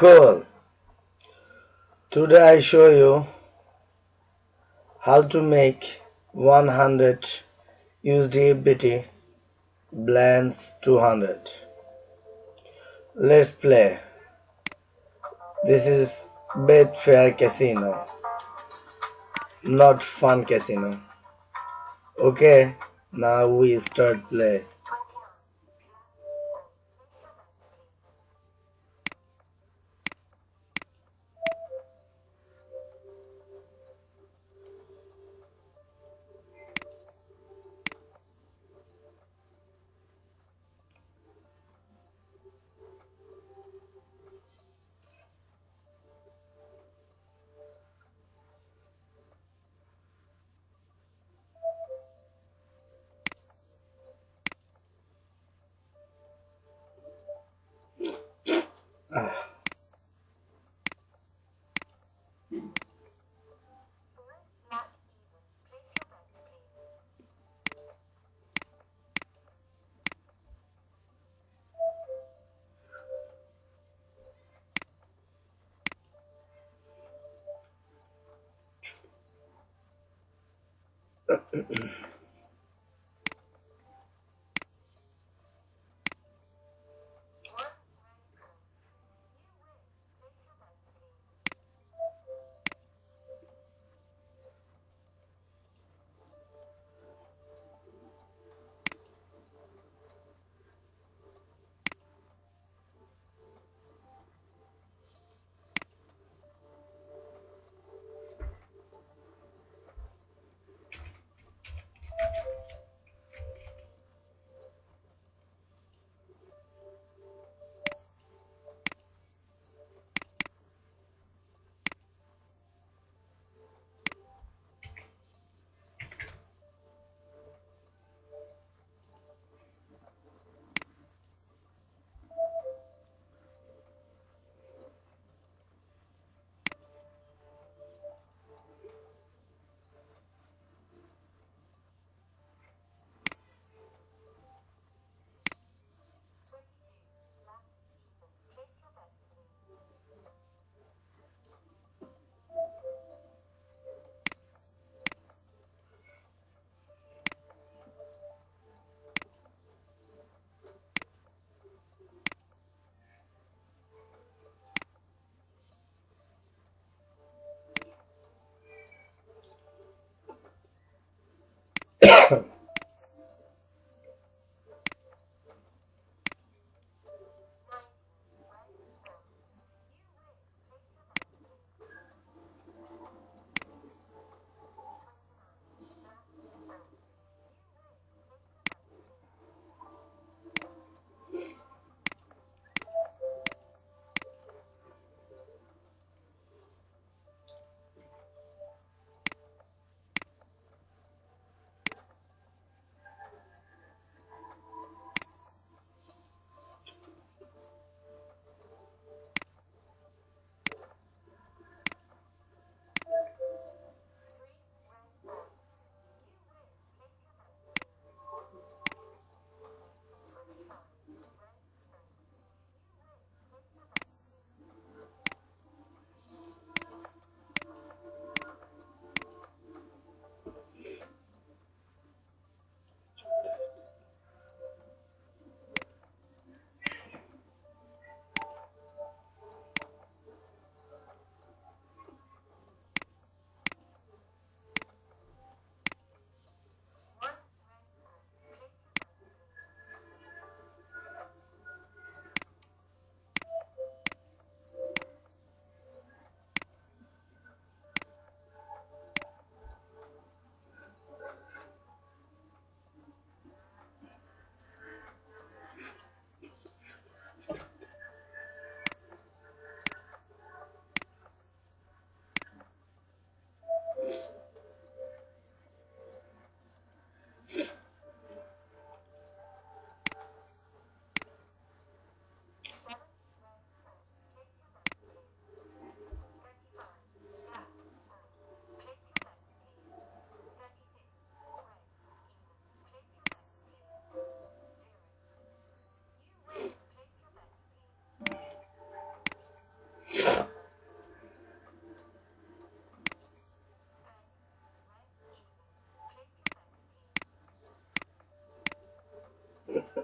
Cool. Today I show you how to make 100 USDBT Blends 200. Let's play. This is Betfair Casino, not Fun Casino. Okay, now we start play. yeah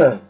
Huh.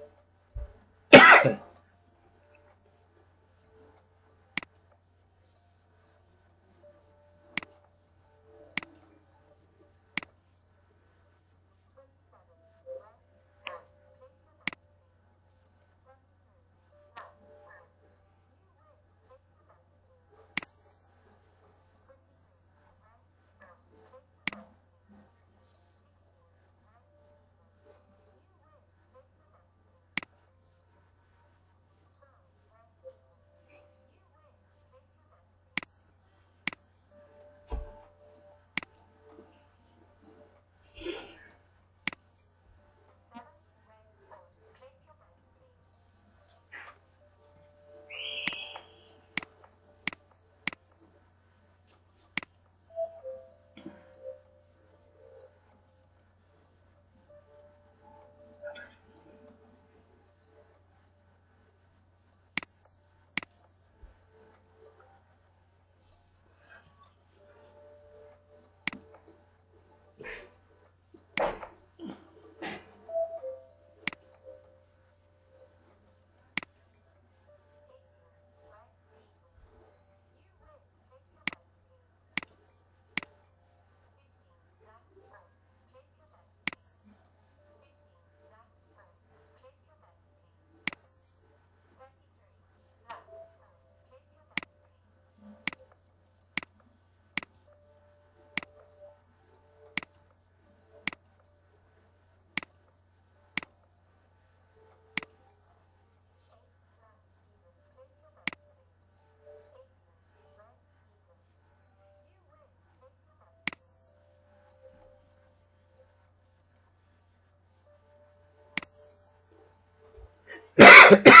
Yeah.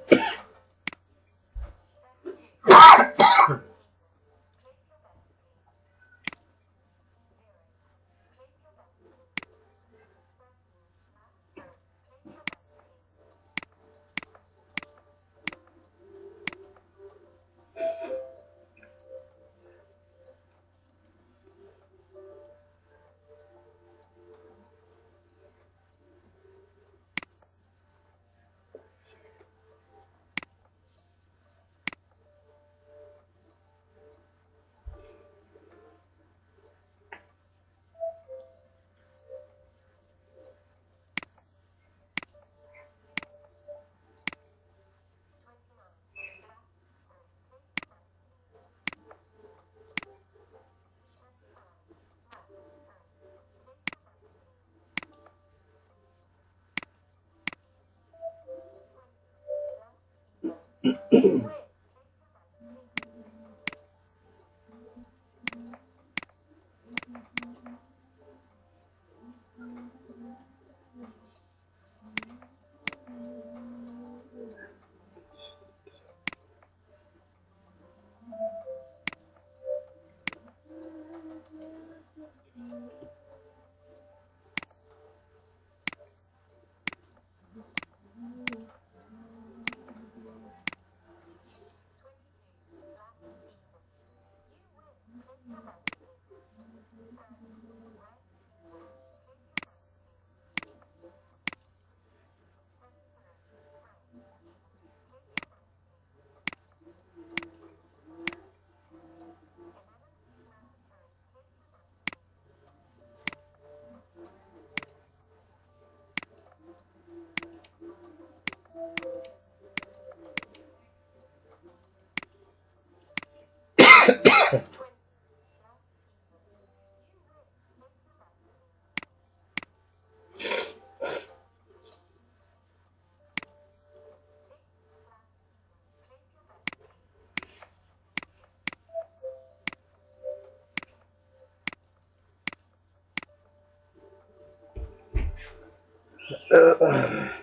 Uh.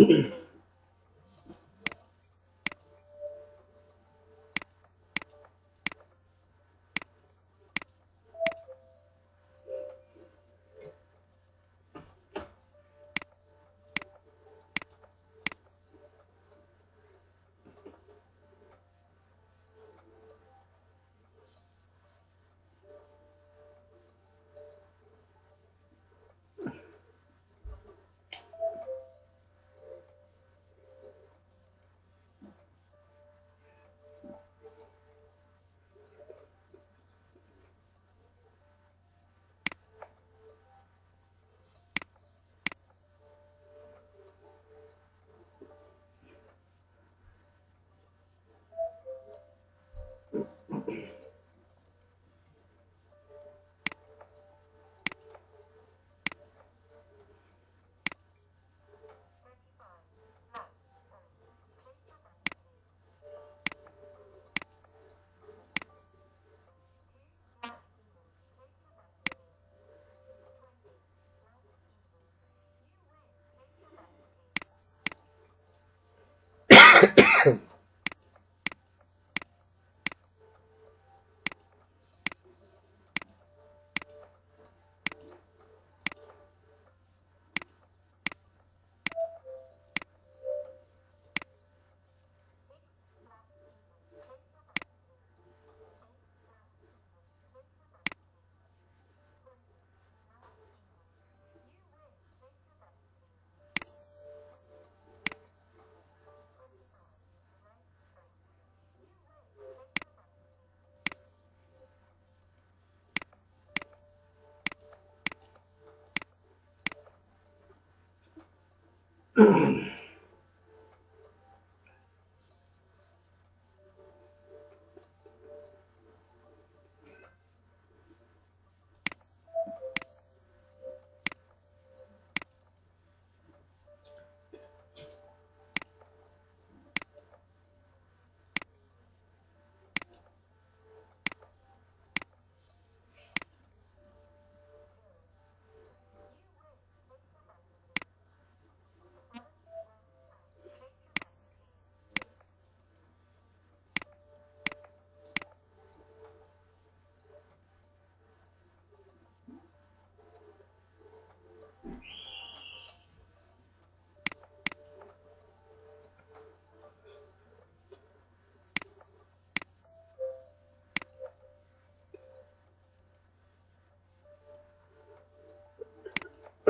Mm-hmm. Mm-hmm.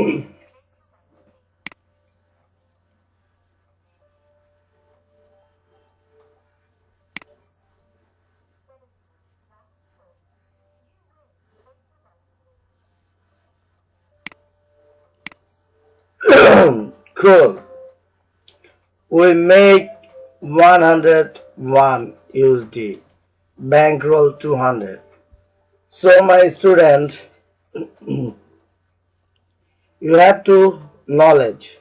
cool. We make 101 USD. bankroll 200 so my student you have to knowledge.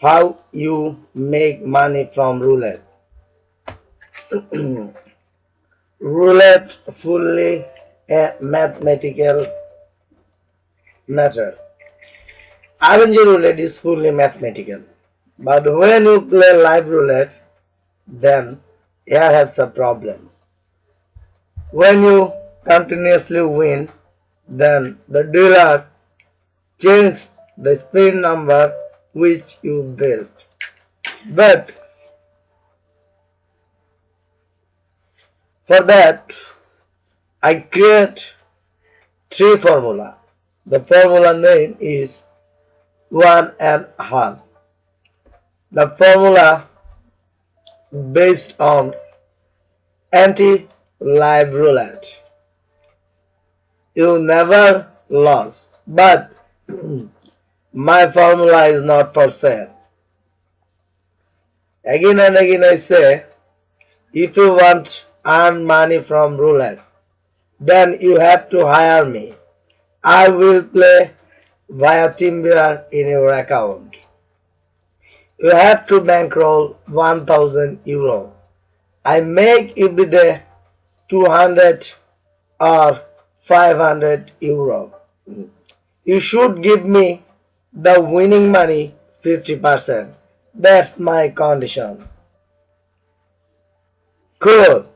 How you make money from roulette. Roulette fully a mathematical matter. RNG roulette is fully mathematical. But when you play live roulette then here have some problem. When you continuously win then the dealer change the spin number which you built but for that I create three formula. The formula name is one and half. The formula based on anti live roulette. You never lost but my formula is not for sale again and again I say if you want earn money from roulette then you have to hire me. I will play via TeamViewer in your account. You have to bankroll 1000 euro. I make every day 200 or 500 euro. You should give me the winning money 50%. That's my condition. Cool.